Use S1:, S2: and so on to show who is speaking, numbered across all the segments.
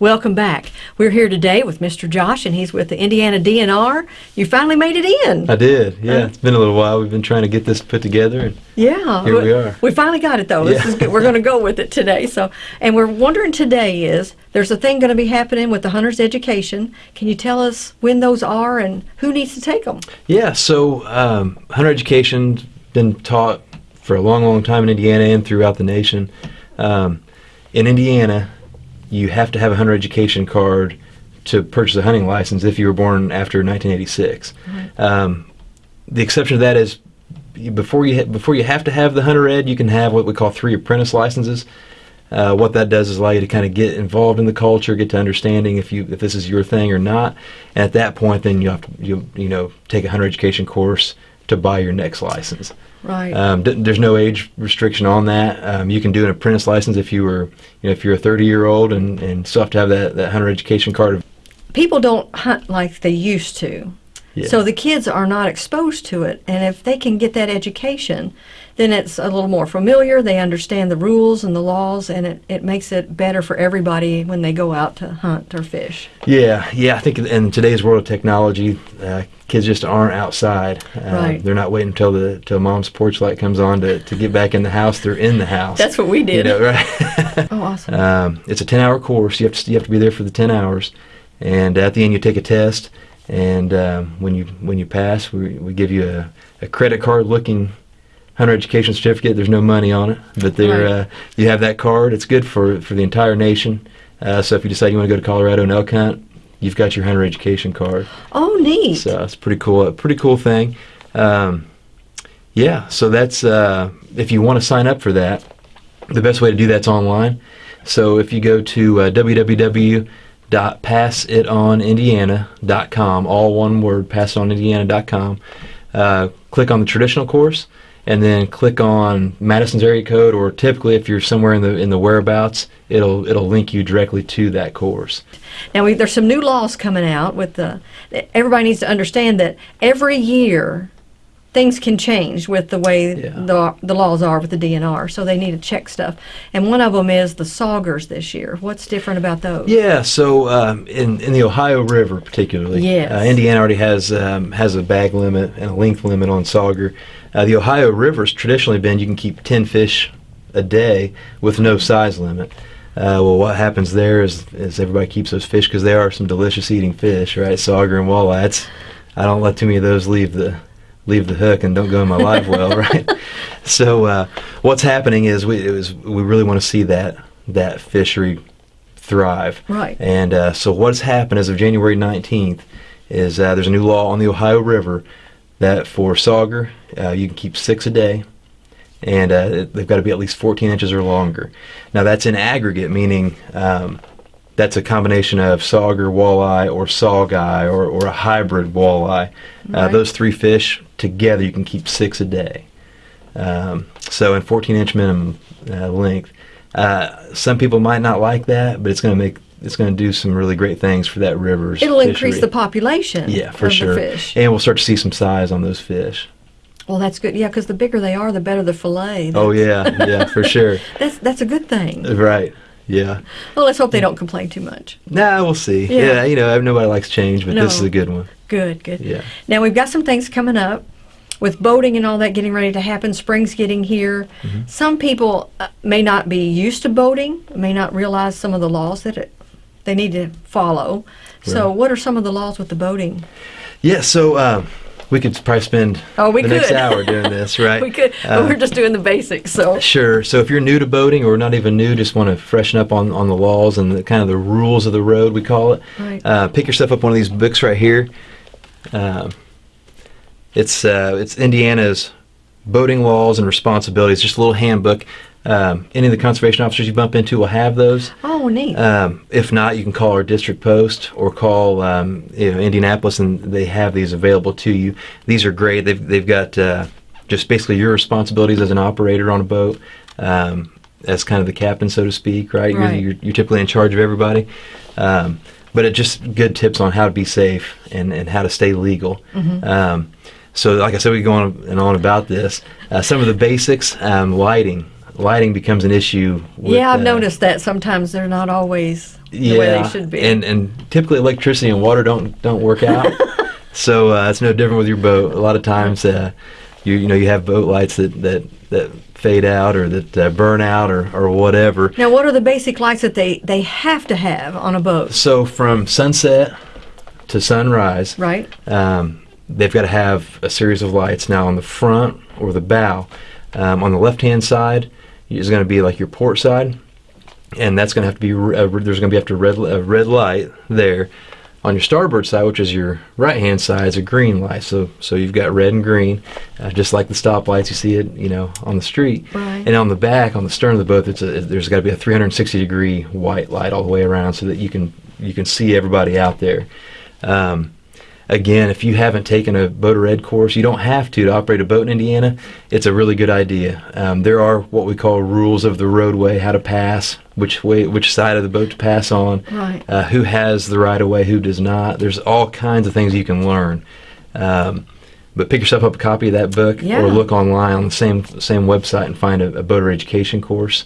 S1: Welcome back. We're here today with Mr. Josh, and he's with the Indiana DNR. You finally made it in.
S2: I did. Yeah,
S1: Uh,
S2: it's been a little while. We've been trying to get this put together. And
S1: Yeah,
S2: Here we are.
S1: We finally got it though. This
S2: Yeah.
S1: is good. We're going to go with it today. So, and we're wondering today is there's a thing going to be happening with the hunter's education. Can you tell us when those are and who needs to take them?
S2: yeah, so um, hunter education's been taught for a long, long time in Indiana and throughout the nation. Um, in Indiana, you have to have a hunter education card to purchase a hunting license if you were born after 1986. Um, the exception to that is before you ha- before you have to have the hunter ed, you can have what we call three apprentice licenses. Uh, what that does is allow you to kind of get involved in the culture, get to understanding if you if this is your thing or not. And at that point, then you have to you you know take a hunter education course to buy your next license.
S1: Right.
S2: Um, there's no age restriction on that. Um, you can do an apprentice license if you were you know if you're a 30 year old and and still have to have that that hunter education card.
S1: People don't hunt like they used to.
S2: Yeah.
S1: So the kids are not exposed to it, and if they can get that education, then it's a little more familiar. They understand the rules and the laws, and it, it makes it better for everybody when they go out to hunt or fish.
S2: Yeah, yeah. I think in today's world of technology, uh, kids just aren't outside. Uh,
S1: Right.
S2: They're not waiting until the till mom's porch light comes on to, to get back in the house. They're in the house.
S1: That's what we
S2: You
S1: did.
S2: know, right?
S1: Oh, awesome.
S2: um, it's a ten hour course. You have to you have to be there for the ten hours, and at the end you take a test. And um, when you when you pass, we, we give you a, a credit card looking hunter education certificate. There's no money on it, but there
S1: Right.
S2: uh, you have that card. It's good for for the entire nation. Uh, so if you decide you want to go to Colorado and elk hunt, you've got your hunter education card.
S1: oh, neat.
S2: So it's pretty cool. A pretty cool thing. Um, yeah. So that's uh, if you want to sign up for that, the best way to do that's online. So if you go to uh, www.passitonindiana.com, all one word, passitonindiana.com, uh, click on the traditional course, and then click on Madison's area code, or typically if you're somewhere in the in the whereabouts, it'll it'll link you directly to that course.
S1: Now we, there's some new laws coming out with the. Everybody needs to understand that every year, things can change with the way
S2: Yeah.
S1: the the laws are with the DNR. So they need to check stuff. And one of them is the saugers this year. What's different about those?
S2: Yeah, so um, in in the Ohio River particularly,
S1: Yes.
S2: uh, Indiana already has um, has a bag limit and a length limit on sauger. Uh, the Ohio River's traditionally been you can keep ten fish a day with no size limit. Uh, well, what happens there is, is everybody keeps those fish because they are some delicious eating fish, right? Sauger and walleye. It's, I don't let too many of those leave the leave the hook and don't go in my live well, right? So uh, what's happening is we it was we really want to see that that fishery thrive.
S1: Right.
S2: And uh, so what's happened as of January 19th is uh, there's a new law on the Ohio River that for sauger uh, you can keep six a day, and uh, they've got to be at least 14 inches or longer. Now that's in aggregate, meaning um, that's a combination of sauger, walleye, or saugeye, or, or a hybrid walleye. Uh, those three fish together you can keep six a day. Um, so in 14 inch minimum uh, length. Uh, some people might not like that, but it's going to make it's going to do some really great things for that river's.
S1: It'll increase the population.
S2: Yeah, for sure.
S1: Fish.
S2: And we'll start to see some size on those fish.
S1: Well, that's good. Yeah, because the bigger they are, the better the fillet.
S2: Oh yeah, yeah, for sure.
S1: That's that's a good thing.
S2: Right. Yeah.
S1: Well, let's hope they don't complain too much.
S2: Nah, we'll see.
S1: Yeah.
S2: Yeah, you know, nobody likes change, but this is a good one.
S1: Good, good.
S2: Yeah.
S1: Now we've got some things coming up with boating and all that getting ready to happen. Spring's getting here.
S2: Mm-hmm.
S1: Some people uh, may not be used to boating, may not realize some of the laws that it, they need to follow. So,
S2: Right.
S1: what are some of the laws with the boating?
S2: Yeah. So um, we could probably spend
S1: Oh, we
S2: the next hour doing this, right?
S1: we could, but
S2: Uh,
S1: we're just doing the basics. So,
S2: Sure. So if you're new to boating or not even new, just want to freshen up on, on the laws and the kind of the rules of the road, we call it.
S1: Right.
S2: Uh, pick yourself up one of these books right here. Um, it's uh, it's Indiana's boating laws and responsibilities. Just a little handbook. Um, any of the conservation officers you bump into will have those.
S1: oh, neat.
S2: Um, if not, you can call our district post or call um, you know, Indianapolis, and they have these available to you. These are great. They've they've got uh, just basically your responsibilities as an operator on a boat, um, as kind of the captain, so to speak. Right?
S1: Right.
S2: You're, you're you're typically in charge of everybody. Um, but it just good tips on how to be safe and, and how to stay legal. Um, so, like I said, we go on and on about this. Uh, some of the basics: um, lighting. Lighting becomes an issue. With,
S1: yeah, I've
S2: uh,
S1: noticed that sometimes they're not always the way they should be.
S2: And and typically electricity and water don't don't work out. so uh, it's no different with your boat. A lot of times, uh, you you know you have boat lights that that that fade out or that uh, burn out or or whatever.
S1: now, what are the basic lights that they they have to have on a boat?
S2: So from sunset to sunrise,
S1: Right.
S2: um, they've got to have a series of lights. Now on the front or the bow, um, on the left hand side is going to be like your port side, and that's going to have to be uh, there's going to be after red a red light there. On your starboard side, which is your right hand side, is a green light. So so you've got red and green, uh, just like the stoplights you see it you know on the street.
S1: Right.
S2: And on the back, on the stern of the boat, it's a, there's got to be a 360 degree white light all the way around, so that you can you can see everybody out there. Um, again, if you haven't taken a boater ed course, you don't have to to operate a boat in Indiana. It's a really good idea. Um, there are what we call rules of the roadway, how to pass, which way, which side of the boat to pass on,
S1: Right.
S2: uh, who has the right of way, who does not. There's all kinds of things you can learn. Um, but pick yourself up a copy of that book,
S1: Yeah.
S2: or look online on the same same website and find a, a boater education course.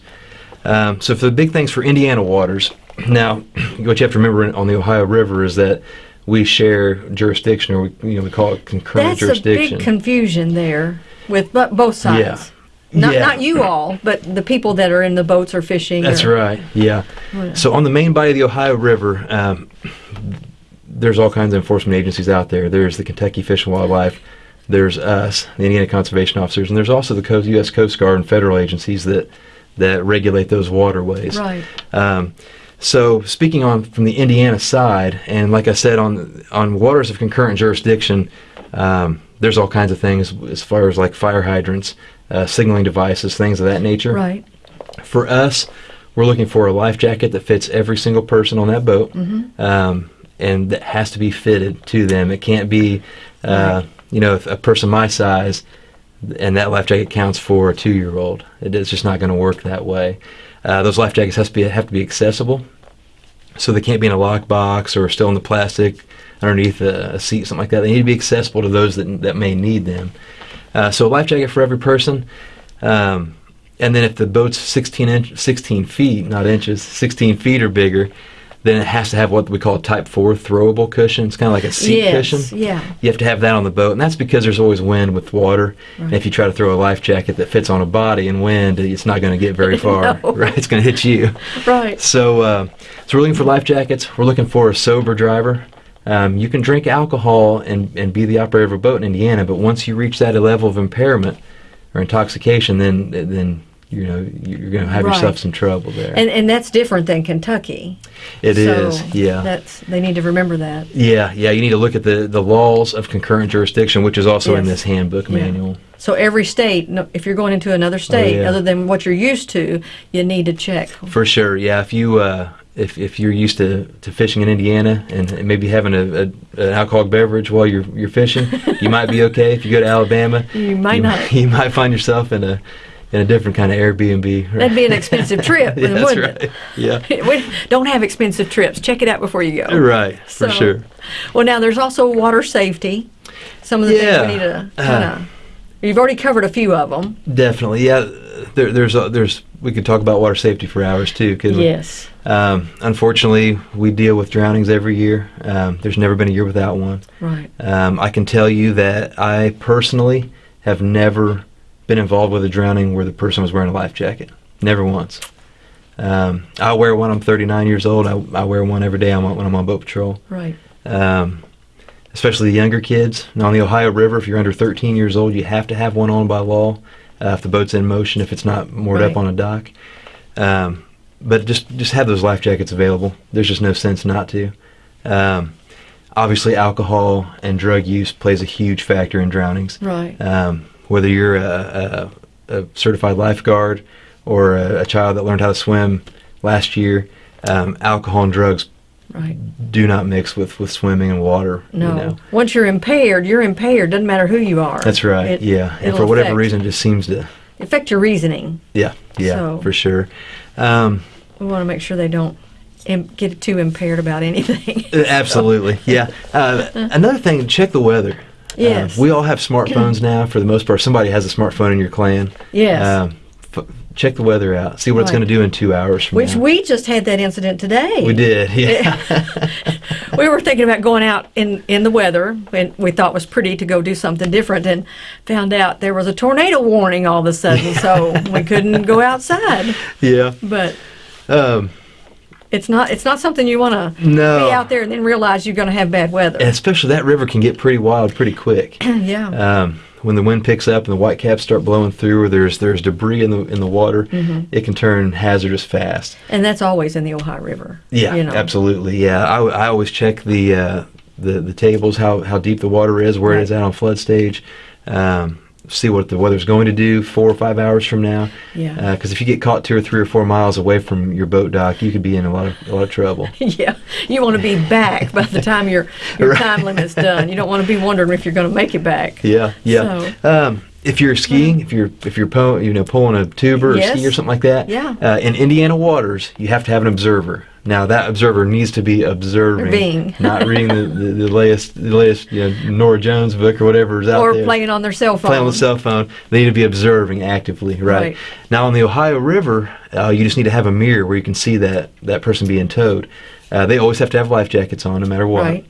S2: Um, so for the big things for Indiana waters, now what you have to remember on the Ohio River is that we share jurisdiction, or we you know we call it concurrent
S1: That's a
S2: jurisdiction.
S1: big confusion there with bo- both sides.
S2: Yeah.
S1: Not,
S2: Yeah.
S1: not you all, but the people that are in the boats or fishing.
S2: That's
S1: or-
S2: right. Yeah. So on the main body of the Ohio River, um, there's all kinds of enforcement agencies out there. There's the Kentucky Fish and Wildlife. There's us, the Indiana Conservation Officers, and there's also the Coast, U.S. Coast Guard and federal agencies that that regulate those waterways.
S1: Right.
S2: Um, so speaking on from the Indiana side, and like I said on on waters of concurrent jurisdiction, um, there's all kinds of things as far as like fire hydrants, uh, signaling devices, things of that nature.
S1: Right.
S2: For us, we're looking for a life jacket that fits every single person on that boat,
S1: Mm-hmm.
S2: um, and that has to be fitted to them. It can't be, uh,
S1: Right.
S2: you know, if a person my size, and that life jacket counts for a two-year-old. It- It's just not going to work that way. Uh, those life jackets has to be have to be accessible, so they can't be in a lockbox or still in the plastic underneath a, seat, something like that. They need to be accessible to those that that may need them. Uh, so a life jacket for every person. Um, and then if the boat's 16 inch, 16 feet, not inches, 16 feet or bigger, then it has to have what we call a Type 4 throwable cushion. It's kind of like a seat
S1: yes.
S2: cushion.
S1: Yeah.
S2: You have to have that on the boat, and that's because there's always wind with water.
S1: Right.
S2: And if you try to throw a life jacket that fits on a body in wind, it's not going to get very far.
S1: No.
S2: Right? It's going to hit you.
S1: Right.
S2: So, uh, so we're looking for life jackets. We're looking for a sober driver. Um, you can drink alcohol and, and be the operator of a boat in Indiana, but once you reach that level of impairment or intoxication, then then you know you're going to have
S1: Right.
S2: yourself some trouble there.
S1: And and that's different than Kentucky.
S2: It
S1: so
S2: is, yeah.
S1: That's they need to remember that.
S2: yeah, yeah. You need to look at the, the laws of concurrent jurisdiction, which is also in this handbook
S1: Yeah.
S2: manual.
S1: So every state, if you're going into another state
S2: Oh, yeah.
S1: other than what you're used to, you need to check.
S2: For sure, yeah. If you uh, if if you're used to, to fishing in Indiana and maybe having a, a an alcoholic beverage while you're you're fishing, you might be okay. If you go to Alabama,
S1: You might not.
S2: You might find yourself in a in a different kind of Airbnb. Right?
S1: That'd be an expensive trip,
S2: yeah, that's
S1: wouldn't
S2: right. Yeah,
S1: we don't have expensive trips. Check it out before you go.
S2: right. For sure.
S1: Well, now there's also water safety. Some of the
S2: Yeah.
S1: things we need to
S2: Uh,
S1: kind of. You've already covered a few of them.
S2: Definitely, yeah. There, there's a, there's we could talk about water safety for hours too. Couldn't we?
S1: Yes.
S2: Um, unfortunately, we deal with drownings every year. Um, there's never been a year without one.
S1: Right.
S2: Um, I can tell you that I personally have never been involved with a drowning where the person was wearing a life jacket. Never once. Um, I wear one. I'm 39 years old. I, I wear one every day I'm on- when I'm on boat patrol.
S1: Right.
S2: Um, especially the younger kids. Now on the Ohio River, if you're under 13 years old, you have to have one on by law uh, if the boat's in motion. If it's not moored
S1: Right.
S2: up on a dock. Um, but just just have those life jackets available. There's just no sense not to. Um, obviously, alcohol and drug use plays a huge factor in drownings.
S1: Right.
S2: Um, whether you're a, a, a certified lifeguard or a, a child that learned how to swim last year, um, alcohol and drugs
S1: Right.
S2: do not mix with, with swimming and water.
S1: No.
S2: You know.
S1: Once you're impaired, you're impaired. Doesn't matter who you are.
S2: That's right.
S1: It-
S2: yeah. And for whatever
S1: affect-
S2: reason, it just seems to.
S1: affect your reasoning.
S2: Yeah. Yeah.
S1: So-
S2: For sure. Um,
S1: We want to make sure they don't get too impaired about anything.
S2: absolutely. Yeah. Uh, another thing, check the weather.
S1: Yes.
S2: Uh, we all have smartphones now. For the most part, somebody has a smartphone in your clan.
S1: yes.
S2: Um, f- check the weather out, see what it's going to do in two hours from
S1: Which
S2: now.
S1: we just had that incident today.
S2: we did, yeah.
S1: we were thinking about going out in, in the weather, and we thought was pretty to go do something different, and found out there was a tornado warning all of a sudden, so we couldn't go outside.
S2: yeah.
S1: But
S2: Um,
S1: it's not it's not something you want to
S2: No.
S1: be out there and then realize you're going to have bad weather.
S2: and especially that river can get pretty wild pretty quick.
S1: yeah.
S2: um, when the wind picks up and the white caps start blowing through, or there's there's debris in the in the water,
S1: Mm-hmm.
S2: it can turn hazardous fast.
S1: and that's always in the Ohio River.
S2: Yeah,
S1: you know.
S2: absolutely. Yeah, I, I always check the uh, the the tables, how how deep the water is, where it is
S1: Right.
S2: at on flood stage. Um, see what the weather's going to do four or five hours from now.
S1: Yeah.
S2: Because if you get caught two or three or four miles away from your boat dock, you could be in a lot of a lot of trouble.
S1: Yeah, you want to be back by the time your your
S2: Right.
S1: time limit's done. You don't want to be wondering if you're going to make it back.
S2: Yeah, yeah. Um, if you're skiing, if you're if you're po- you know pulling a tuber or
S1: Yes.
S2: ski or something like that,
S1: Yeah.
S2: Uh, in Indiana waters, you have to have an observer. Now that observer needs to be observing,
S1: Being.
S2: not reading the, the, the latest the latest you know, Nora Jones book or whatever is out
S1: Or
S2: there.
S1: Or playing on their cell phone.
S2: Playing on the cell phone. They need to be observing actively, right?
S1: Right.
S2: Now on the Ohio River, uh, you just need to have a mirror where you can see that that person being towed. Uh, they always have to have life jackets on, no matter what.
S1: Right.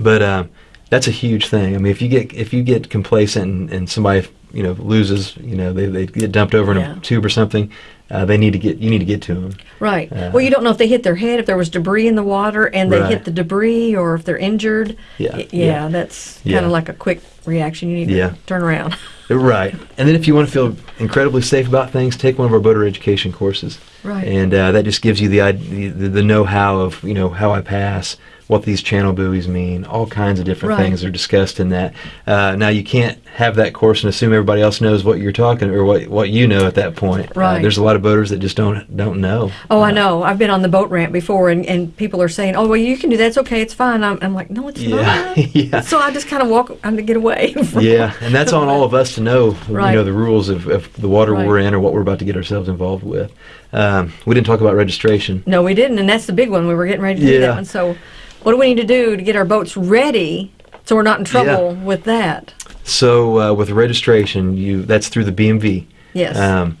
S2: But um, that's a huge thing. I mean, if you get if you get complacent and, and somebody you know loses, you know they, they get dumped over in
S1: Yeah.
S2: a tube or something, uh, they need to get you need to get to them.
S1: Right.
S2: Uh,
S1: well, you don't know if they hit their head, if there was debris in the water, and they
S2: Right.
S1: hit the debris, or if they're injured.
S2: Yeah,
S1: Y-
S2: yeah.
S1: that's
S2: Yeah.
S1: kind of like a quick reaction. You need
S2: Yeah.
S1: to turn around.
S2: Right. And then if you want to feel incredibly safe about things, take one of our boater education courses.
S1: Right.
S2: And uh, that just gives you the, the the know-how of you know how I pass, what these channel buoys mean, all kinds of different
S1: Right.
S2: things are discussed in that. Uh, now you can't have that course and assume everybody else knows what you're talking or what what you know at that point. Uh,
S1: Right.
S2: there's a lot of boaters that just don't don't know.
S1: Oh, I know. I've been on the boat ramp before, and, and people are saying, "Oh, well, you can do that. It's okay. It's fine." I'm, I'm like, "No, it's
S2: Yeah,
S1: not."
S2: yeah.
S1: So I just kind of walk to get away. From
S2: yeah, and that's on all of us to know,
S1: Right.
S2: you know, the rules of, of the water
S1: Right.
S2: we're in or what we're about to get ourselves involved with. Um, we didn't talk about registration.
S1: No, we didn't, and that's the big one. We were getting ready to do that one. So, what do we need to do to get our boats ready so we're not in trouble with that?
S2: So uh, with registration, you that's through the BMV.
S1: Yes.
S2: Um,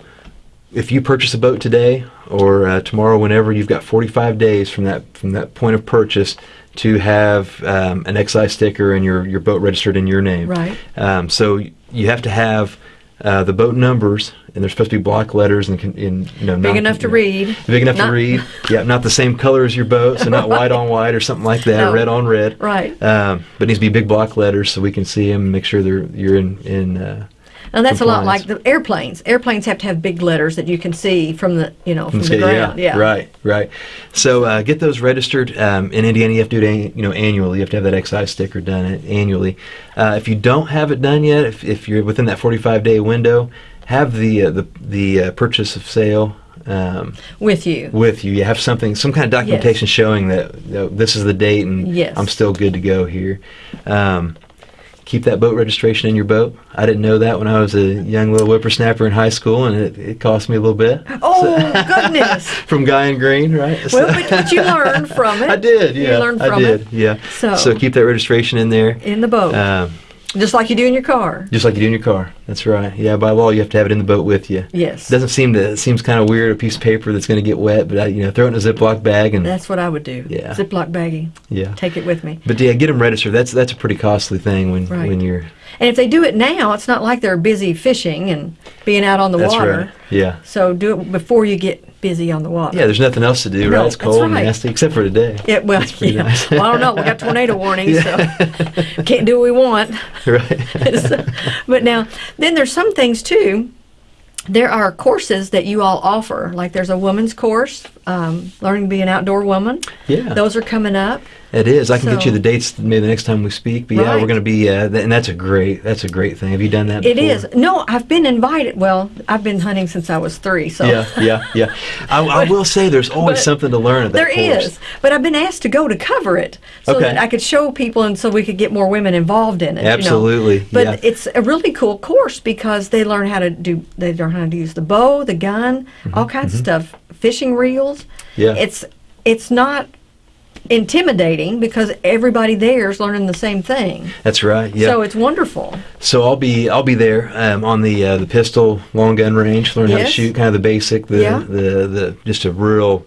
S2: if you purchase a boat today or uh, tomorrow, whenever, you've got 45 days from that from that point of purchase to have um, an excise sticker and your your boat registered in your name.
S1: Right.
S2: Um, so you have to have uh, the boat numbers, and they're supposed to be block letters and, in you know
S1: Big
S2: not-
S1: enough to
S2: you know,
S1: read.
S2: Big enough
S1: Not-
S2: to read. Yeah, not the same color as your boat, so not white on white or something like that,
S1: No.
S2: red on red.
S1: Right.
S2: Um, but it needs to be big block letters so we can see them and make sure they're you're in in. Uh,
S1: Now that's a lot like the airplanes. Airplanes have to have big letters that you can see from the you know from the ground. Yeah.
S2: Right, right. So uh, get those registered. Um, in Indiana, you have to do it an- you know annually. You have to have that excise sticker done a- annually. Uh, if you don't have it done yet, if, if you're within that 45 day window, have the uh, the the uh, purchase of sale. Um,
S1: With you.
S2: with you, you have something, some kind of documentation showing that this is the date and
S1: Yes.
S2: I'm still good to go here. Um, keep that boat registration in your boat. I didn't know that when I was a young little whippersnapper in high school, and it, it cost me a little bit.
S1: Oh goodness.
S2: from Guy and Green, right?
S1: Well, but, but you learned from it.
S2: I did, yeah.
S1: You learned
S2: I
S1: from
S2: did,
S1: it
S2: yeah.
S1: So-
S2: keep that registration in there,
S1: in the boat,
S2: um,
S1: just like you do in your car.
S2: just like you do in your car. That's right. Yeah, by law, you have to have it in the boat with you.
S1: Yes.
S2: Doesn't seem to. It seems kind of weird a piece of paper that's going to get wet, but I, you know, throw it in a Ziploc bag and
S1: That's what I would do.
S2: Yeah.
S1: Ziploc baggie.
S2: yeah.
S1: Take it with me.
S2: But yeah, get them registered. That's that's a pretty costly thing when
S1: Right.
S2: when you're.
S1: And if they do it now, it's not like they're busy fishing and being out on the
S2: That's
S1: water.
S2: right. Yeah.
S1: So do it before you get busy on the water.
S2: Yeah, there's nothing else to do,
S1: No,
S2: right? It's cold and nasty, except for today.
S1: Yeah, well, yeah.
S2: nice.
S1: well, I don't know. We got tornado warnings,
S2: Yeah.
S1: so can't do what we want.
S2: right.
S1: So- but now, then there's some things too. There are courses that you all offer. Like there's a woman's course, um, learning to be an outdoor woman.
S2: yeah.
S1: Those are coming up.
S2: It is. I can get you the dates maybe the next time we speak. But yeah, we're going to be, uh, th- and that's a great, that's a great thing. Have you done that?
S1: It
S2: before?
S1: is. No, I've been invited. Well, I've been hunting since I was three, so
S2: Yeah, yeah, yeah. I, I will say there's always something to learn at that
S1: There
S2: course.
S1: is, but I've been asked to go to cover it so
S2: Okay.
S1: that I could show people and so we could get more women involved in it. you know.
S2: Absolutely,
S1: But
S2: yeah.
S1: it's a really cool course because they learn how to do they learn how to use the bow, the gun, all kinds of stuff, fishing reels.
S2: Yeah.
S1: It's it's not intimidating because everybody there is learning the same thing.
S2: That's right. Yeah.
S1: So it's wonderful.
S2: So I'll be I'll be there um, on the uh, the pistol long gun range, learn how to shoot, kind of the basic, the,
S1: Yeah.
S2: the the just a real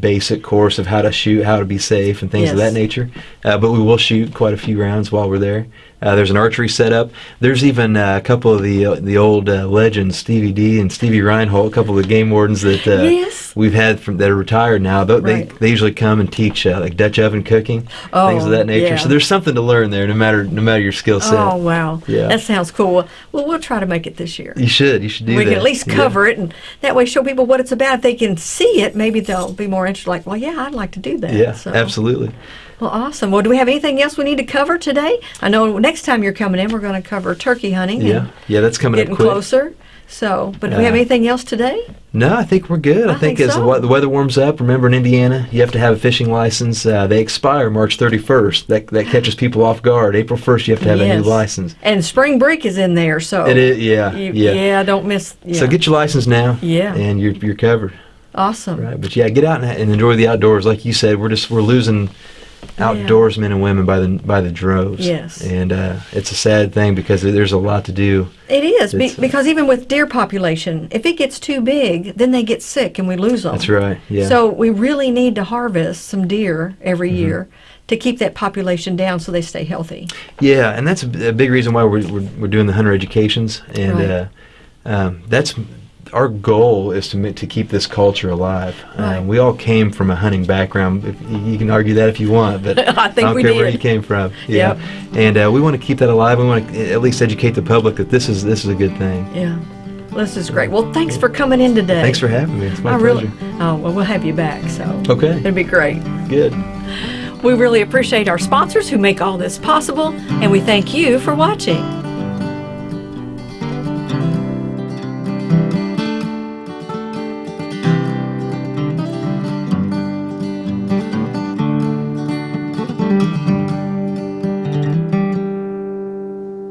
S2: basic course of how to shoot, how to be safe, and things of that nature. Uh, but we will shoot quite a few rounds while we're there. Uh, there's an archery setup. There's even uh, a couple of the uh, the old uh, legends, Stevie D and Stevie Reinhold, a couple of the game wardens that uh,
S1: Yes.
S2: we've had from that are retired now. They,
S1: Right.
S2: they, they usually come and teach uh, like Dutch oven cooking, things of
S1: Oh,
S2: that nature.
S1: yeah.
S2: So there's something to learn there, no matter no matter your skill set.
S1: Oh wow,
S2: Yeah.
S1: that sounds cool. Well, we'll try to make it this year.
S2: You should. You should do
S1: we
S2: that.
S1: can at least
S2: Yeah.
S1: cover it, and that way show people what it's about. If they can see it, maybe they'll be more interested. Like, well, yeah, I'd like to do that.
S2: Yeah,
S1: So-
S2: absolutely.
S1: Well, awesome. Well, do we have anything else we need to cover today? I know next time you're coming in, we're going to cover turkey hunting.
S2: Yeah, yeah, that's coming
S1: getting
S2: up quick.
S1: closer. So, but do we have
S2: Uh,
S1: anything else today?
S2: No, I think we're good. I,
S1: I think
S2: as the,
S1: so.
S2: we- the weather warms up, remember in Indiana, you have to have a fishing license. Uh, they expire March 31st. That that catches people off guard. April 1st, you have to have a new license.
S1: And spring break is in there, so
S2: It is, yeah,
S1: You,
S2: yeah.
S1: yeah. don't miss. Yeah.
S2: So get your license now.
S1: Yeah.
S2: and you're you're covered.
S1: awesome.
S2: Right, but yeah, get out and, and enjoy the outdoors. Like you said, we're just we're losing outdoorsmen and women by the by the droves.
S1: Yes.
S2: and uh, it's a sad thing because there's a lot to do.
S1: It is be,
S2: uh,
S1: because even with deer population, if it gets too big, then they get sick and we lose them.
S2: That's right. Yeah.
S1: So we really need to harvest some deer every
S2: Mm-hmm.
S1: year to keep that population down so they stay healthy.
S2: Yeah, and that's a big reason why we're, we're, we're doing the hunter educations, and
S1: Right.
S2: uh, um, that's our goal is to to keep this culture alive.
S1: Right.
S2: Um, we all came from a hunting background. If, you can argue that if you want, but
S1: I think
S2: don't
S1: we
S2: care where
S1: did.
S2: you came from. Yeah,
S1: Yep.
S2: and uh, we want to keep that alive. We want to at least educate the public that this is this is a good thing.
S1: Yeah. Well, This is great. Well, thanks for coming in today.
S2: Thanks for having me. It's my
S1: I
S2: pleasure.
S1: really. Oh well, we'll have you back. So
S2: Okay,
S1: it'd be great.
S2: good.
S1: We really appreciate our sponsors who make all this possible, and we thank you for watching.